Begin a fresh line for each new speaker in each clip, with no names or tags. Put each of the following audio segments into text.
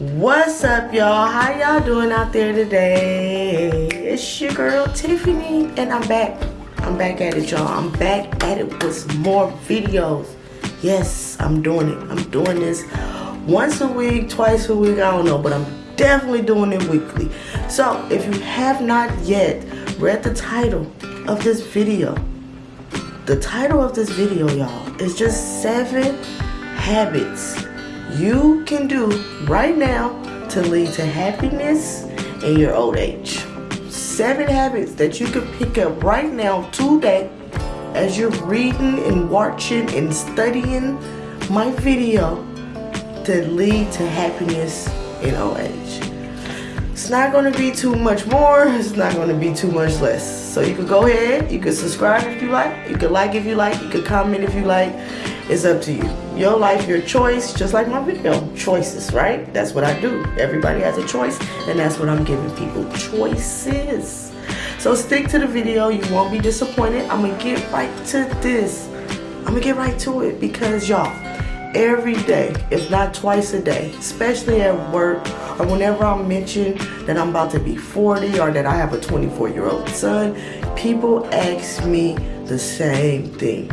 What's up, y'all? How y'all doing out there today? It's your girl Tiffany, and I'm back. I'm back at it, y'all. I'm back at it with more videos. Yes, I'm doing it. I'm doing this once a week, twice a week. I don't know, but I'm definitely doing it weekly. So, if you have not yet read the title of this video, the title of this video, y'all, is just seven habits you can do right now to lead to happiness in your old age. Seven habits that you can pick up right now today as you're reading and watching and studying my video to lead to happiness in old age. It's not going to be too much more. It's not going to be too much less. So you can go ahead. You can subscribe if you like. You can like if you like. You can comment if you like. It's up to you. Your life, your choice, just like my video. Choices, right? That's what I do. Everybody has a choice, and that's what I'm giving people. Choices. So stick to the video. You won't be disappointed. I'm going to get right to this. I'm going to get right to it because, y'all, every day, if not twice a day, especially at work or whenever I mention that I'm about to be 40 or that I have a 24 year old son, people ask me the same thing.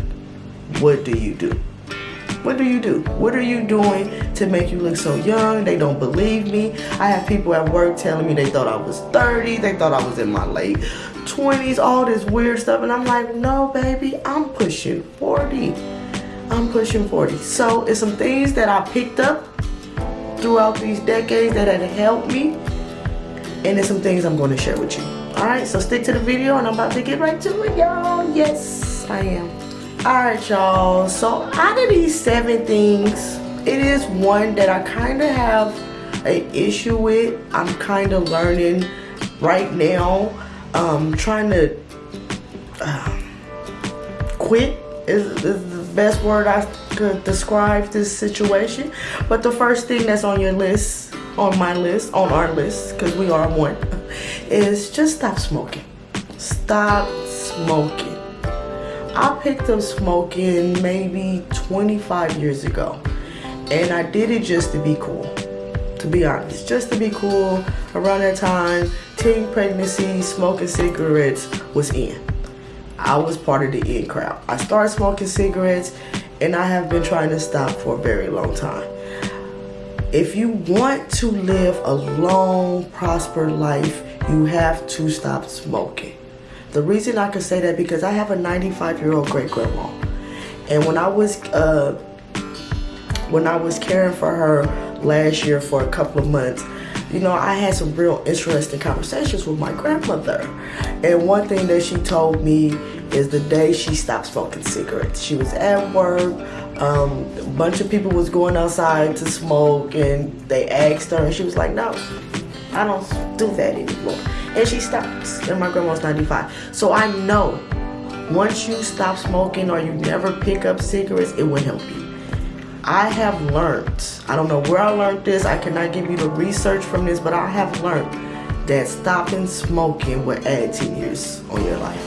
What do you do? What do you do? What are you doing to make you look so young? They don't believe me. I have people at work telling me they thought I was 30. They thought I was in my late 20s, all this weird stuff. And I'm like, no, baby, I'm pushing 40. I'm pushing 40. So it's some things that I picked up throughout these decades that have helped me. And it's some things I'm going to share with you. Alright, so stick to the video and I'm about to get right to it, y'all. Yes, I am. Alright y'all, so out of these seven things, it is one that I kind of have an issue with. I'm kind of learning right now. Um, trying to uh, quit is, is the best word I could describe this situation. But the first thing that's on your list, on my list, on our list, because we are one, is just stop smoking. Stop smoking. I picked up smoking maybe 25 years ago. And I did it just to be cool. To be honest, just to be cool. Around that time, teen pregnancy, smoking cigarettes was in. I was part of the in crowd. I started smoking cigarettes and I have been trying to stop for a very long time. If you want to live a long, prosperous life, you have to stop smoking. The reason I can say that because I have a 95 year old great grandma. And when I was uh, when I was caring for her last year for a couple of months, you know, I had some real interesting conversations with my grandmother. And one thing that she told me is the day she stopped smoking cigarettes. She was at work, um, a bunch of people was going outside to smoke and they asked her and she was like, no, I don't do that anymore. And she stops and my grandma's 95 so I know once you stop smoking or you never pick up cigarettes it will help you. I have learned I don't know where I learned this I cannot give you the research from this but I have learned that stopping smoking will add 10 years on your life.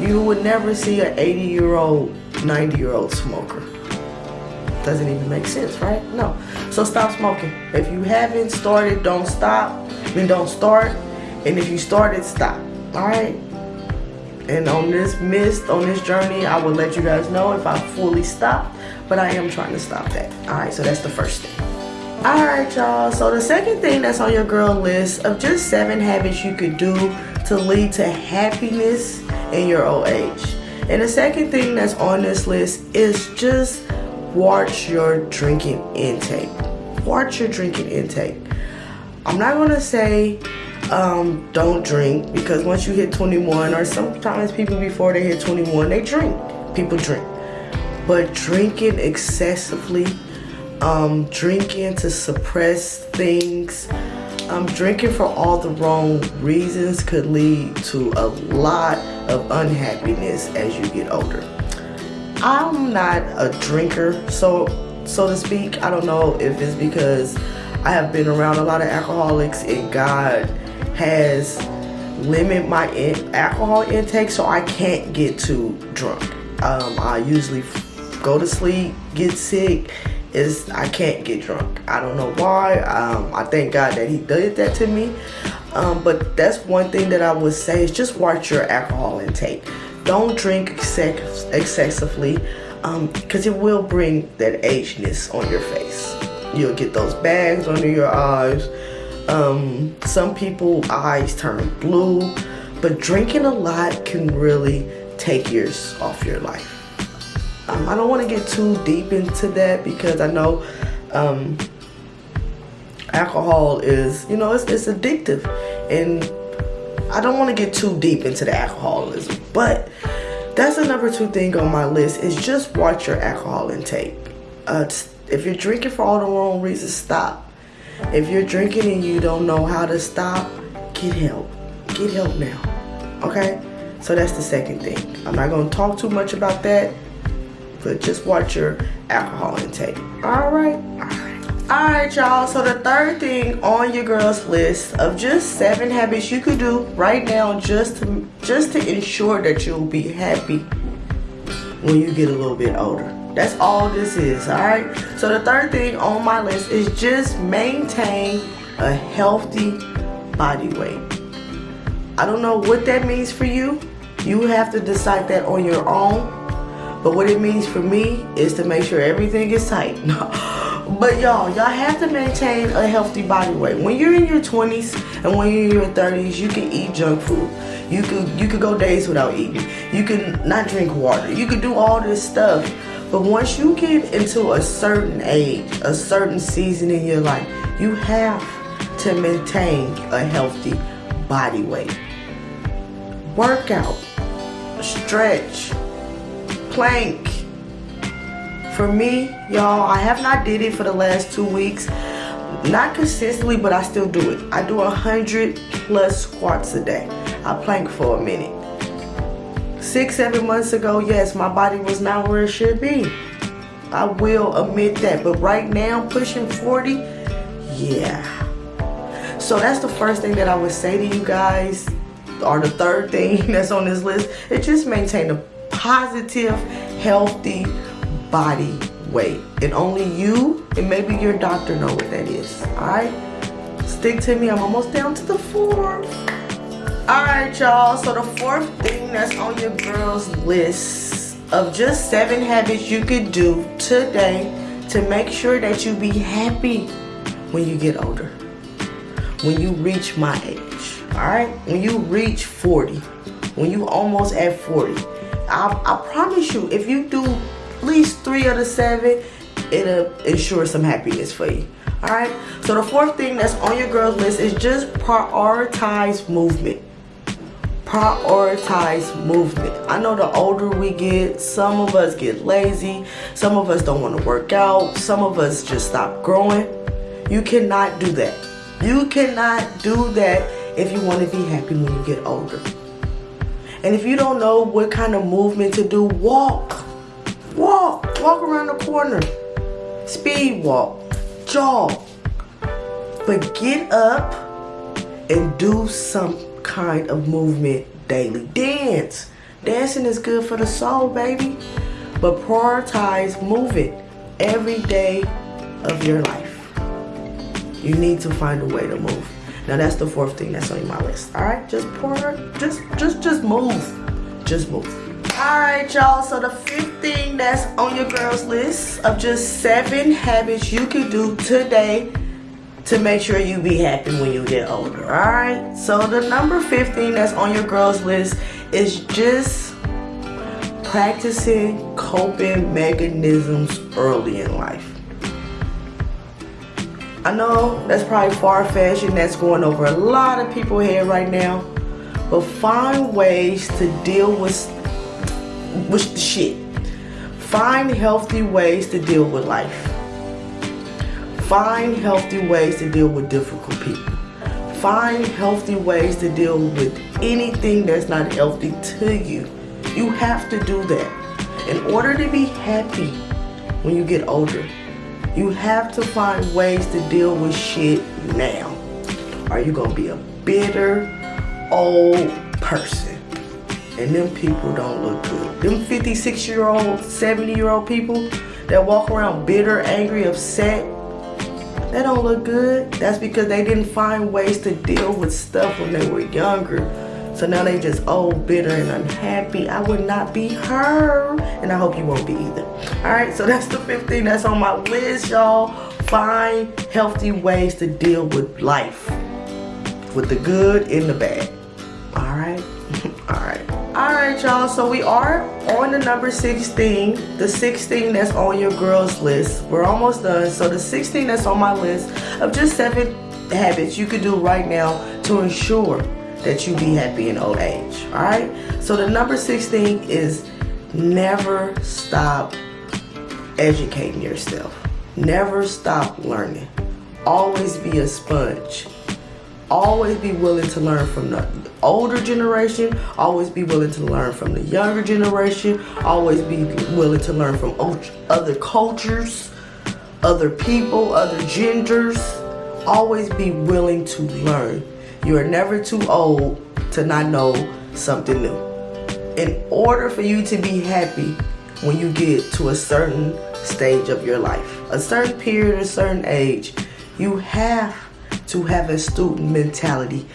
You would never see an 80 year old 90 year old smoker doesn't even make sense right no so stop smoking if you haven't started don't stop then don't start and if you started, stop. Alright? And on this mist, on this journey, I will let you guys know if I fully stop. But I am trying to stop that. Alright, so that's the first thing. Alright, y'all. So the second thing that's on your girl list of just seven habits you could do to lead to happiness in your old age. And the second thing that's on this list is just watch your drinking intake. Watch your drinking intake. I'm not to say um, don't drink because once you hit 21 or sometimes people before they hit 21 they drink people drink but drinking excessively um, drinking to suppress things um, drinking for all the wrong reasons could lead to a lot of unhappiness as you get older I'm not a drinker so so to speak I don't know if it's because I have been around a lot of alcoholics and God has limit my in alcohol intake so I can't get too drunk. Um, I usually go to sleep, get sick, is I can't get drunk. I don't know why. Um, I thank God that He did that to me. Um, but that's one thing that I would say is just watch your alcohol intake. Don't drink excessively because um, it will bring that ageness on your face. You'll get those bags under your eyes. Um, some people eyes turn blue, but drinking a lot can really take years off your life. Um, I don't want to get too deep into that because I know um, alcohol is, you know, it's, it's addictive. And I don't want to get too deep into the alcoholism. But that's the number two thing on my list is just watch your alcohol intake. Uh, if you're drinking for all the wrong reasons, stop. If you're drinking and you don't know how to stop, get help. Get help now. Okay? So that's the second thing. I'm not going to talk too much about that but just watch your alcohol intake. All right, all right. All right, y'all. So the third thing on your girls list of just seven habits you could do right now just to just to ensure that you'll be happy when you get a little bit older. That's all this is, all right? So the third thing on my list is just maintain a healthy body weight. I don't know what that means for you. You have to decide that on your own but what it means for me is to make sure everything is tight. but y'all, y'all have to maintain a healthy body weight. When you're in your 20s and when you're in your 30s, you can eat junk food. You could you could go days without eating. You can not drink water. You could do all this stuff. But once you get into a certain age, a certain season in your life, you have to maintain a healthy body weight. Workout, stretch, plank. For me, y'all, I have not did it for the last two weeks. Not consistently, but I still do it. I do a 100 plus squats a day. I plank for a minute. Six, seven months ago, yes, my body was not where it should be. I will admit that. But right now, pushing 40, yeah. So that's the first thing that I would say to you guys, or the third thing that's on this list, It just maintain a positive, healthy body weight. And only you and maybe your doctor know what that is. Alright? Stick to me. I'm almost down to the fourth. Alright, y'all. So the fourth thing that's on your girl's list of just seven habits you could do today to make sure that you be happy when you get older. When you reach my age. Alright? When you reach 40. When you almost at 40 I, I promise you, if you do at least three of the seven, it'll ensure some happiness for you. Alright? So the fourth thing that's on your girls list is just prioritize movement. Prioritize movement. I know the older we get, some of us get lazy. Some of us don't want to work out. Some of us just stop growing. You cannot do that. You cannot do that if you want to be happy when you get older. And if you don't know what kind of movement to do, walk. Walk. Walk around the corner. Speed walk. Jog. But get up and do some kind of movement daily. Dance. Dancing is good for the soul, baby. But prioritize moving every day of your life. You need to find a way to move. Now that's the fourth thing that's on my list. All right, just pour, just, just, just move, just move. All right, y'all, so the fifth thing that's on your girl's list of just seven habits you can do today to make sure you be happy when you get older, all right? So the number 15 that's on your girl's list is just practicing coping mechanisms early in life. I know that's probably far-fetched and that's going over a lot of people here right now. But find ways to deal with, with the shit. Find healthy ways to deal with life. Find healthy ways to deal with difficult people. Find healthy ways to deal with anything that's not healthy to you. You have to do that. In order to be happy when you get older, you have to find ways to deal with shit now. Are you gonna be a bitter old person? And them people don't look good. Them 56 year old, 70 year old people that walk around bitter, angry, upset, they don't look good. That's because they didn't find ways to deal with stuff when they were younger. So now they just old, bitter, and unhappy. I would not be her. And I hope you won't be either. Alright, so that's the 15 that's on my list, y'all. Find healthy ways to deal with life. With the good and the bad. Alright, y'all. So we are on the number 16. The 16 that's on your girls list. We're almost done. So the 16 that's on my list of just seven habits you could do right now to ensure that you be happy in old age. Alright? So the number 16 is never stop educating yourself. Never stop learning. Always be a sponge. Always be willing to learn from the older generation. Always be willing to learn from the younger generation. Always be willing to learn from other cultures, other people, other genders. Always be willing to learn. You are never too old to not know something new. In order for you to be happy when you get to a certain stage of your life, a certain period, a certain age, you have to have a student mentality.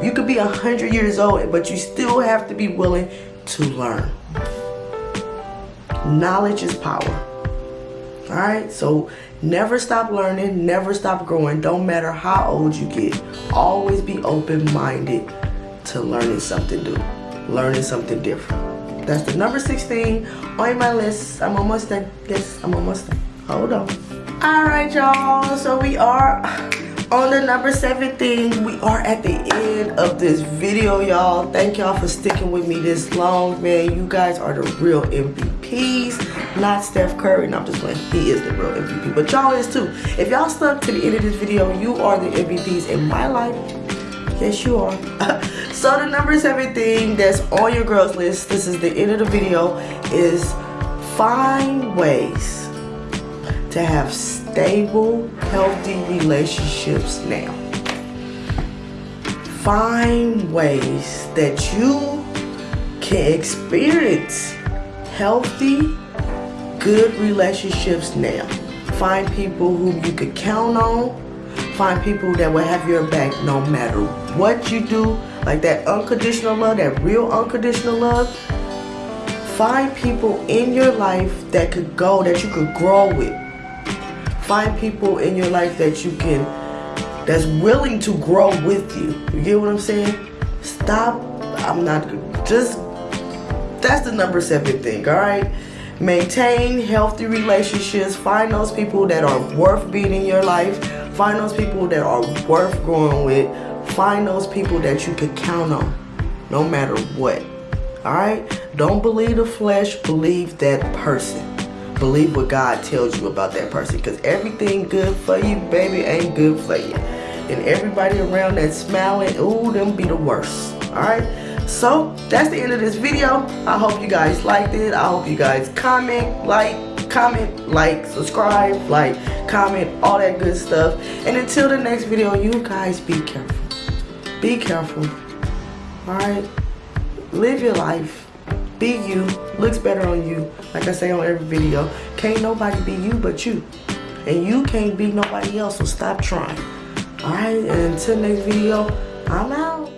You could be a hundred years old, but you still have to be willing to learn. Knowledge is power. All right, so never stop learning, never stop growing. Don't matter how old you get. Always be open-minded to learning something new, learning something different. That's the number 16 on my list. I'm almost done. Yes, I'm almost done. Hold on. All right, y'all. So we are on the number 17 we are at the end of this video y'all. Thank y'all for sticking with me this long man. You guys are the real mvps not steph curry. No i'm just playing. He is the real mvp but y'all is too. If y'all stuck to the end of this video you are the mvps in my life. Yes you are. So the number 17 that's on your girls list this is the end of the video is find ways to have stable, healthy relationships now. Find ways that you can experience healthy, good relationships now. Find people whom you could count on. Find people that will have your back no matter what you do. Like that unconditional love, that real unconditional love. Find people in your life that could go, that you could grow with Find people in your life that you can, that's willing to grow with you. You get what I'm saying? Stop. I'm not, just, that's the number seven thing, all right? Maintain healthy relationships. Find those people that are worth being in your life. Find those people that are worth growing with. Find those people that you can count on no matter what. Alright? Don't believe the flesh, believe that person believe what God tells you about that person because everything good for you, baby, ain't good for you. And everybody around that's smiling, ooh, them be the worst. Alright? So, that's the end of this video. I hope you guys liked it. I hope you guys comment, like, comment, like, subscribe, like, comment, all that good stuff. And until the next video, you guys be careful. Be careful. Alright? Live your life be you looks better on you like i say on every video. Can't nobody be you but you. And you can't be nobody else so stop trying. All right and until next video i'm out